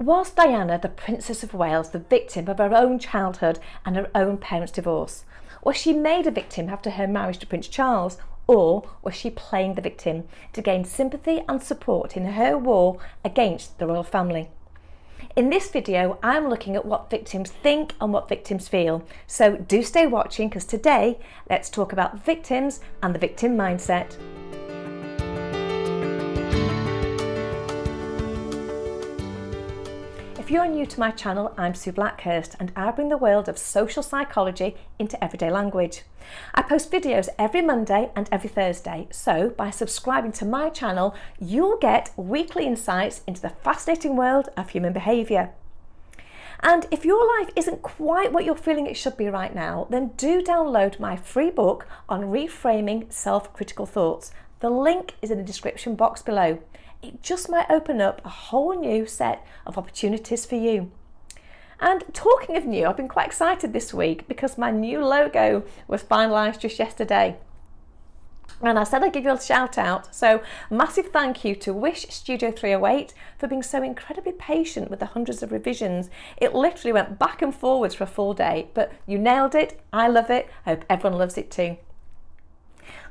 Was Diana, the Princess of Wales, the victim of her own childhood and her own parents' divorce? Was she made a victim after her marriage to Prince Charles, or was she playing the victim to gain sympathy and support in her war against the royal family? In this video, I'm looking at what victims think and what victims feel. So do stay watching because today, let's talk about victims and the victim mindset. If you're new to my channel, I'm Sue Blackhurst and I bring the world of social psychology into everyday language. I post videos every Monday and every Thursday, so by subscribing to my channel, you'll get weekly insights into the fascinating world of human behaviour. And if your life isn't quite what you're feeling it should be right now, then do download my free book on reframing self-critical thoughts. The link is in the description box below it just might open up a whole new set of opportunities for you. And talking of new, I've been quite excited this week because my new logo was finalised just yesterday. And I said I'd give you a shout out. So massive thank you to Wish Studio 308 for being so incredibly patient with the hundreds of revisions. It literally went back and forwards for a full day, but you nailed it. I love it. I hope everyone loves it too.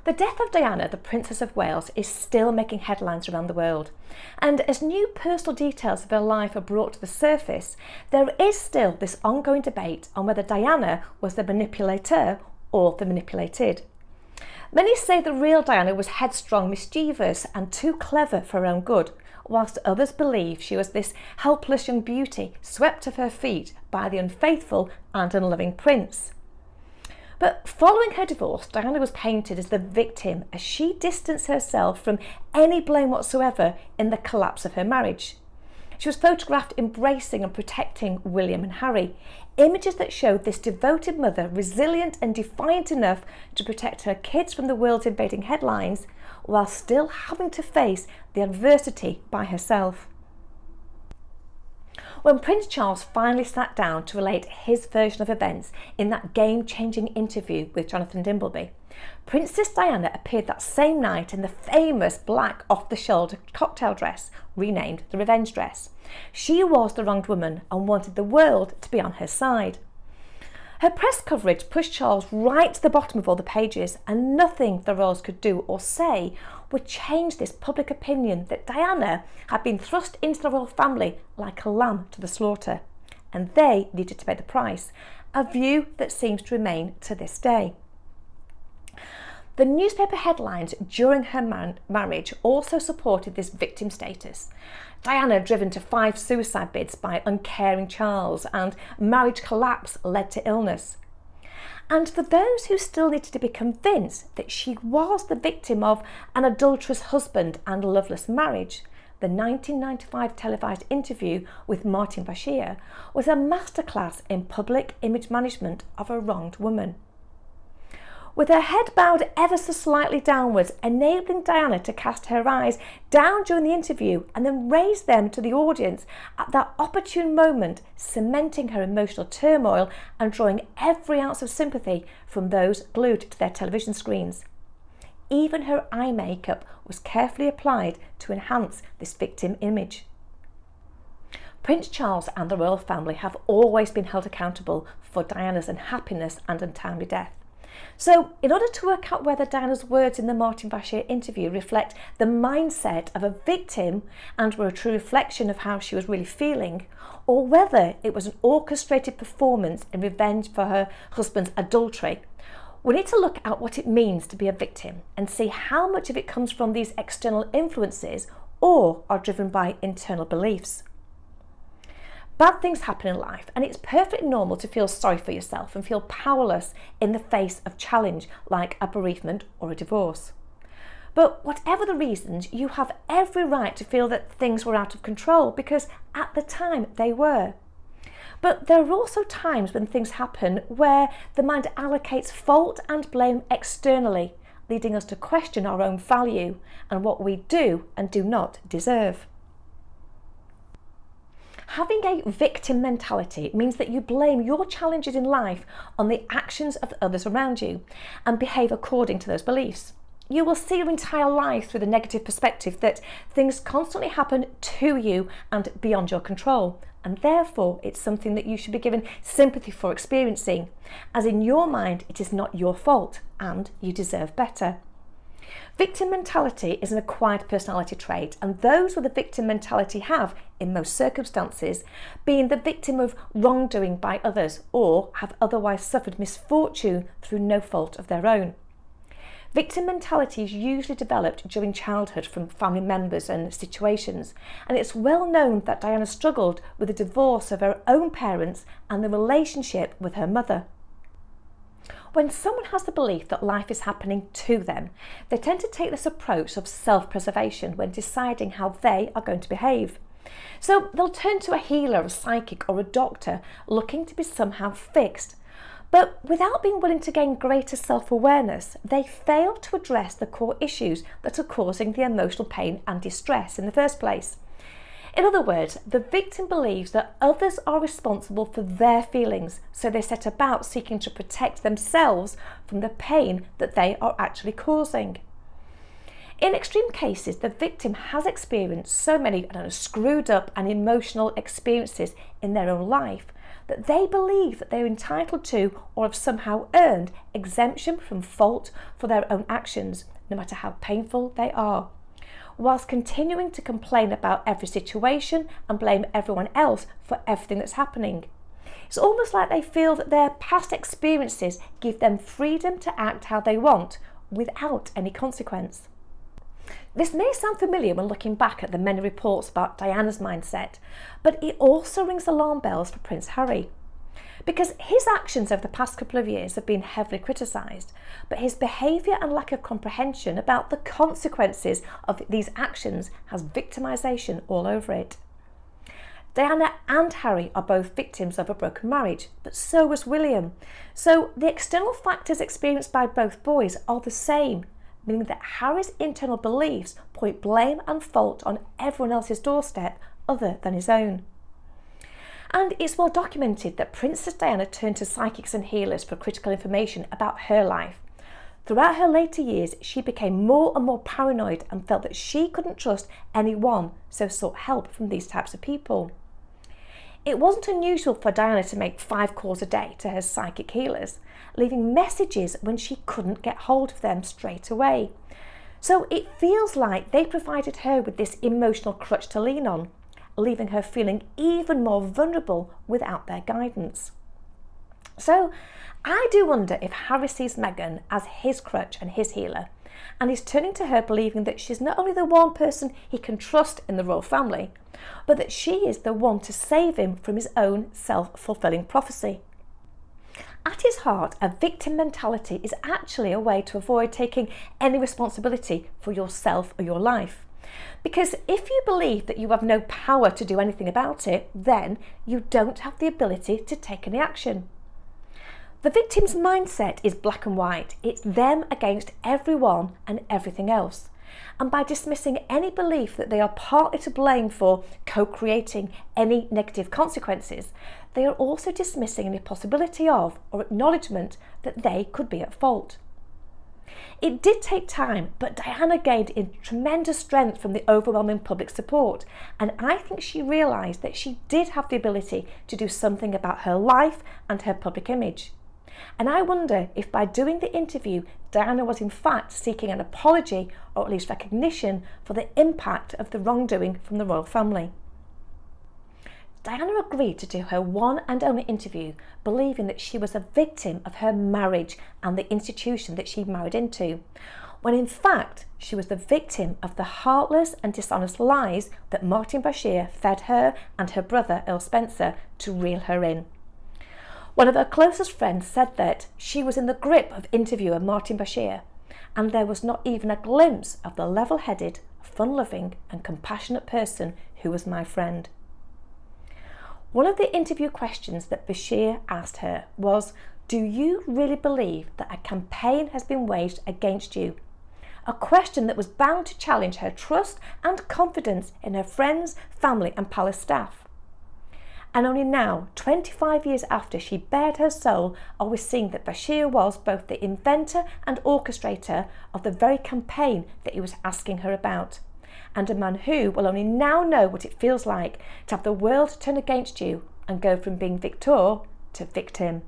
The death of Diana, the Princess of Wales, is still making headlines around the world. And as new personal details of her life are brought to the surface, there is still this ongoing debate on whether Diana was the manipulator or the manipulated. Many say the real Diana was headstrong, mischievous and too clever for her own good, whilst others believe she was this helpless young beauty swept off her feet by the unfaithful and unloving prince. But following her divorce, Diana was painted as the victim as she distanced herself from any blame whatsoever in the collapse of her marriage. She was photographed embracing and protecting William and Harry, images that showed this devoted mother resilient and defiant enough to protect her kids from the world's invading headlines while still having to face the adversity by herself. When Prince Charles finally sat down to relate his version of events in that game-changing interview with Jonathan Dimbleby, Princess Diana appeared that same night in the famous black off-the-shoulder cocktail dress, renamed the Revenge Dress. She was the wronged woman and wanted the world to be on her side. Her press coverage pushed Charles right to the bottom of all the pages and nothing the royals could do or say would change this public opinion that Diana had been thrust into the royal family like a lamb to the slaughter and they needed to pay the price, a view that seems to remain to this day. The newspaper headlines during her marriage also supported this victim status. Diana driven to five suicide bids by uncaring Charles and marriage collapse led to illness. And for those who still needed to be convinced that she was the victim of an adulterous husband and loveless marriage, the 1995 televised interview with Martin Bashir was a masterclass in public image management of a wronged woman with her head bowed ever so slightly downwards, enabling Diana to cast her eyes down during the interview and then raise them to the audience at that opportune moment, cementing her emotional turmoil and drawing every ounce of sympathy from those glued to their television screens. Even her eye makeup was carefully applied to enhance this victim image. Prince Charles and the royal family have always been held accountable for Diana's unhappiness and untimely death. So in order to work out whether Diana's words in the Martin Bashir interview reflect the mindset of a victim and were a true reflection of how she was really feeling, or whether it was an orchestrated performance in revenge for her husband's adultery, we need to look at what it means to be a victim and see how much of it comes from these external influences or are driven by internal beliefs. Bad things happen in life and it's perfectly normal to feel sorry for yourself and feel powerless in the face of challenge like a bereavement or a divorce. But whatever the reasons, you have every right to feel that things were out of control because at the time they were. But there are also times when things happen where the mind allocates fault and blame externally, leading us to question our own value and what we do and do not deserve. Having a victim mentality means that you blame your challenges in life on the actions of others around you and behave according to those beliefs. you will see your entire life through the negative perspective that things constantly happen to you and beyond your control. And therefore, it's something that you should be given sympathy for experiencing, as in your mind, it is not your fault and you deserve better. Victim mentality is an acquired personality trait, and those with a victim mentality have, in most circumstances, been the victim of wrongdoing by others or have otherwise suffered misfortune through no fault of their own. Victim mentality is usually developed during childhood from family members and situations, and it's well known that Diana struggled with the divorce of her own parents and the relationship with her mother. When someone has the belief that life is happening to them, they tend to take this approach of self-preservation when deciding how they are going to behave. So they'll turn to a healer, a psychic or a doctor looking to be somehow fixed but without being willing to gain greater self-awareness, they fail to address the core issues that are causing the emotional pain and distress in the first place. In other words, the victim believes that others are responsible for their feelings, so they set about seeking to protect themselves from the pain that they are actually causing. In extreme cases, the victim has experienced so many know, screwed up and emotional experiences in their own life that they believe that they're entitled to or have somehow earned exemption from fault for their own actions, no matter how painful they are, whilst continuing to complain about every situation and blame everyone else for everything that's happening. It's almost like they feel that their past experiences give them freedom to act how they want without any consequence. This may sound familiar when looking back at the many reports about Diana's mindset, but it also rings alarm bells for Prince Harry. Because his actions over the past couple of years have been heavily criticised, but his behaviour and lack of comprehension about the consequences of these actions has victimisation all over it. Diana and Harry are both victims of a broken marriage, but so was William. So the external factors experienced by both boys are the same meaning that Harry's internal beliefs point blame and fault on everyone else's doorstep other than his own. And it's well documented that Princess Diana turned to psychics and healers for critical information about her life. Throughout her later years, she became more and more paranoid and felt that she couldn't trust anyone, so sought help from these types of people. It wasn't unusual for Diana to make five calls a day to her psychic healers, leaving messages when she couldn't get hold of them straight away. So it feels like they provided her with this emotional crutch to lean on, leaving her feeling even more vulnerable without their guidance. So I do wonder if Harry sees Meghan as his crutch and his healer, and is turning to her believing that she's not only the one person he can trust in the royal family, but that she is the one to save him from his own self-fulfilling prophecy. At his heart, a victim mentality is actually a way to avoid taking any responsibility for yourself or your life. Because if you believe that you have no power to do anything about it, then you don't have the ability to take any action. The victim's mindset is black and white. It's them against everyone and everything else. And by dismissing any belief that they are partly to blame for co-creating any negative consequences, they are also dismissing any possibility of or acknowledgement that they could be at fault. It did take time, but Diana gained in tremendous strength from the overwhelming public support, and I think she realised that she did have the ability to do something about her life and her public image. And I wonder if by doing the interview, Diana was in fact seeking an apology or at least recognition for the impact of the wrongdoing from the royal family. Diana agreed to do her one and only interview, believing that she was a victim of her marriage and the institution that she married into, when in fact she was the victim of the heartless and dishonest lies that Martin Bashir fed her and her brother Earl Spencer to reel her in. One of her closest friends said that she was in the grip of interviewer Martin Bashir and there was not even a glimpse of the level-headed, fun-loving and compassionate person who was my friend. One of the interview questions that Bashir asked her was, do you really believe that a campaign has been waged against you? A question that was bound to challenge her trust and confidence in her friends, family and palace staff. And only now, 25 years after she bared her soul, are we seeing that Bashir was both the inventor and orchestrator of the very campaign that he was asking her about. And a man who will only now know what it feels like to have the world turn against you and go from being victor to victim.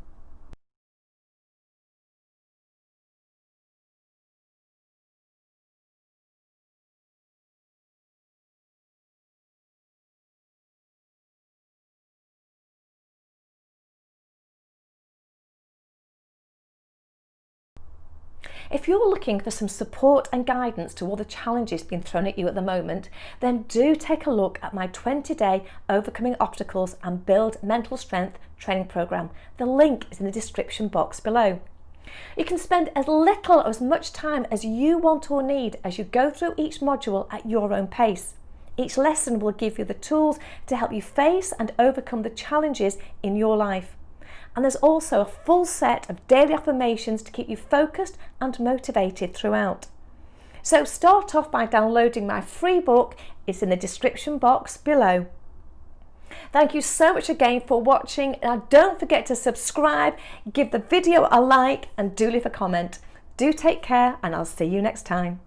If you're looking for some support and guidance to all the challenges being thrown at you at the moment, then do take a look at my 20-day Overcoming Obstacles and Build Mental Strength training program. The link is in the description box below. You can spend as little or as much time as you want or need as you go through each module at your own pace. Each lesson will give you the tools to help you face and overcome the challenges in your life and there's also a full set of daily affirmations to keep you focused and motivated throughout. So start off by downloading my free book, it's in the description box below. Thank you so much again for watching and don't forget to subscribe, give the video a like and do leave a comment. Do take care and I'll see you next time.